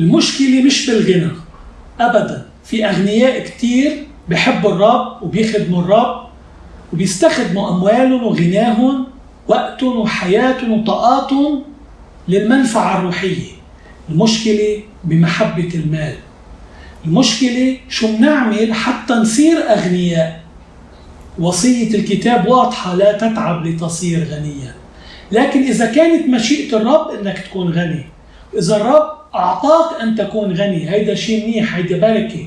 المشكلة مش بالغنى أبدا. في أغنياء كتير بحبوا الرب وبيخدموا الرب وبيستخدموا أموالهم وغناهم وقتهم وحياتهم وطاقاتهم للمنفعة الروحية. المشكلة بمحبة المال. المشكلة شو بنعمل حتى نصير أغنياء. وصية الكتاب واضحة لا تتعب لتصير غنيا. لكن إذا كانت مشيئة الرب إنك تكون غني إذا الرب أعطاك أن تكون غني. هيدا شيء منيح هيدا بركة.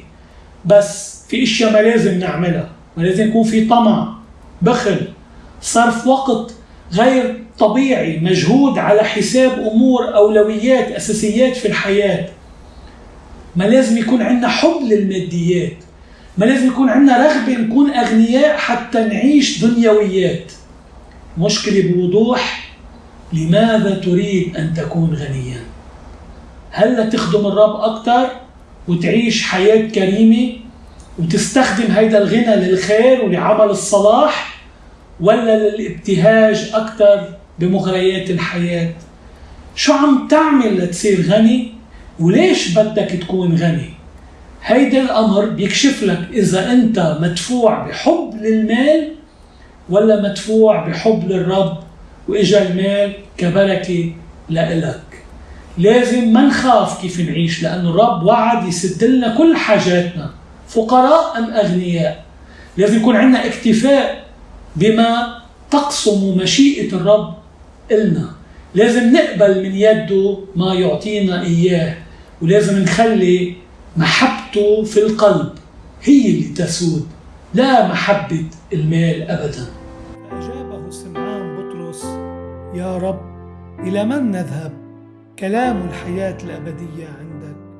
بس في أشياء ما لازم نعملها. ما لازم يكون في طمع بخل. صرف وقت غير طبيعي مجهود على حساب أمور أولويات أساسيات في الحياة. ما لازم يكون عندنا حب للماديات. ما لازم يكون عندنا رغبة نكون أغنياء حتى نعيش دنيويات. مشكلة بوضوح. لماذا تريد أن تكون غنيا؟ هل تخدم الرب أكثر وتعيش حياة كريمة وتستخدم هيدا الغنى للخير ولعمل الصلاح ولا للابتهاج أكثر بمغريات الحياة؟ شو عم تعمل لتصير غني؟ وليش بدك تكون غني؟ هيدا الأمر بيكشف لك إذا أنت مدفوع بحب للمال ولا مدفوع بحب للرب وإجا المال كبركة لإلك. لازم ما نخاف كيف نعيش لأن الرب وعد يسد لنا كل حاجاتنا فقراء أم أغنياء؟ لازم يكون عندنا اكتفاء بما تقسم مشيئة الرب إلنا. لازم نقبل من يده ما يعطينا إياه ولازم نخلي محبته في القلب هي اللي تسود لا محبة المال أبدا. أجابه سمعان بطرس يا رب إلى من نذهب؟ كلام الحياة الأبدية عندك.